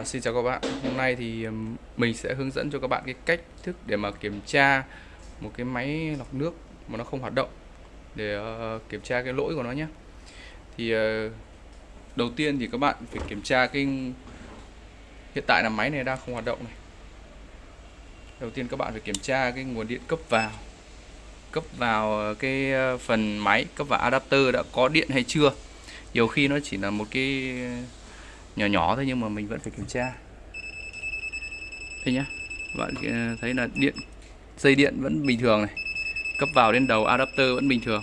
À, xin chào các bạn. Hôm nay thì mình sẽ hướng dẫn cho các bạn cái cách thức để mà kiểm tra một cái máy lọc nước mà nó không hoạt động để uh, kiểm tra cái lỗi của nó nhé. Thì uh, đầu tiên thì các bạn phải kiểm tra cái hiện tại là máy này đang không hoạt động này. Đầu tiên các bạn phải kiểm tra cái nguồn điện cấp vào cấp vào ờ, cái phần máy cấp vào adapter đã có điện hay chưa. Nhiều khi nó chỉ là một cái nhỏ nhỏ thôi nhưng mà mình vẫn phải kiểm tra. Đây nhá, bạn ờ, thấy là điện, dây điện vẫn bình thường này, cấp vào đến đầu adapter vẫn bình thường.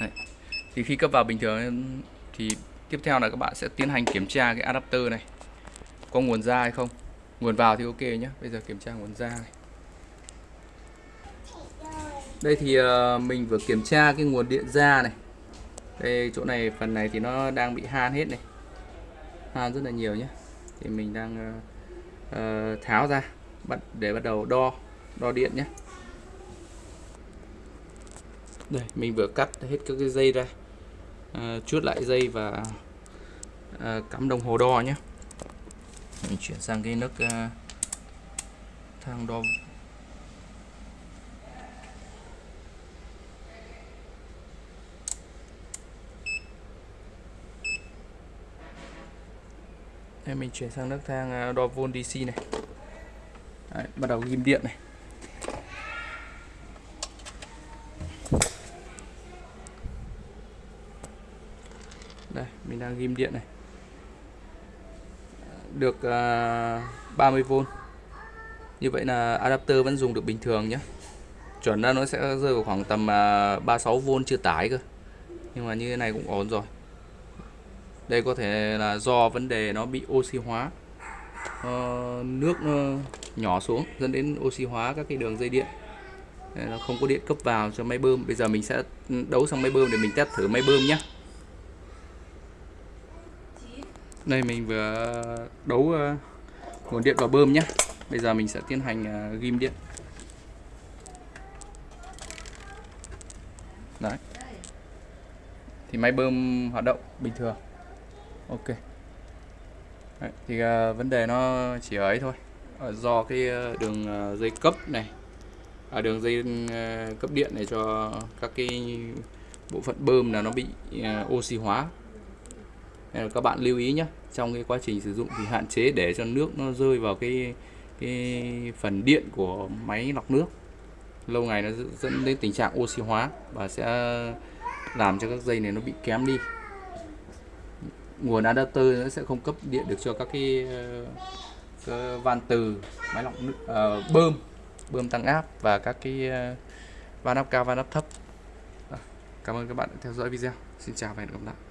Đấy. thì khi cấp vào bình thường thì tiếp theo là các bạn sẽ tiến hành kiểm tra cái adapter này, có nguồn ra hay không. Nguồn vào thì ok nhé bây giờ kiểm tra nguồn ra này. Đây thì ờ, mình vừa kiểm tra cái nguồn điện ra này. Đây, chỗ này, phần này thì nó đang bị han hết này han rất là nhiều nhé. Thì mình đang uh, uh, tháo ra bắt để bắt đầu đo đo điện nhé. Đây mình vừa cắt hết các cái dây ra uh, chuốt lại dây và uh, cắm đồng hồ đo nhé. Mình chuyển sang cái nước uh, thang đo Đây mình chuyển sang nước thang à, đo volt DC này. Đấy, bắt đầu ghim điện này. Đây mình đang ghim điện này. Được à, uh, 30V như vậy là adapter vẫn dùng được bình thường nhé chuẩn ra nó sẽ rơi vào khoảng tầm à, uh, 36V chưa tải cơ. Nhưng mà như thế này cũng ổn rồi đây có thể là do vấn đề nó bị oxy hóa. Uh, nước nó nhỏ xuống dẫn đến oxy hóa các cái đường dây điện. Nó không có điện cấp vào cho máy bơm. Bây giờ mình sẽ đấu sang máy bơm để mình test thử máy bơm nhé đây mình vừa đấu uh, nguồn điện vào bơm nhé bây giờ mình sẽ tiến hành uh, ghim điện. Đấy. Thì máy bơm hoạt động bình thường ok. Đấy, thì uh, vấn đề nó chỉ ở ấy thôi. Uh, do cái uh, đường uh, dây cấp này à, đường dây uh, cấp điện này cho các cái bộ phận bơm là nó bị uh, oxy hóa. Nên là các bạn lưu ý nhé trong cái quá trình sử dụng thì hạn chế để cho nước nó rơi vào cái cái phần điện của máy lọc nước. Lâu ngày nó dẫn đến tình trạng oxy hóa và sẽ làm cho các dây này nó bị kém đi nguồn adapter nó sẽ không cấp điện được cho các cái, ờ, cái van từ máy lọc nước uh, bơm bơm tăng áp và các cái uh, van áp cao van áp thấp. Cảm ơn các bạn đã theo dõi video. Xin chào và hẹn gặp lại.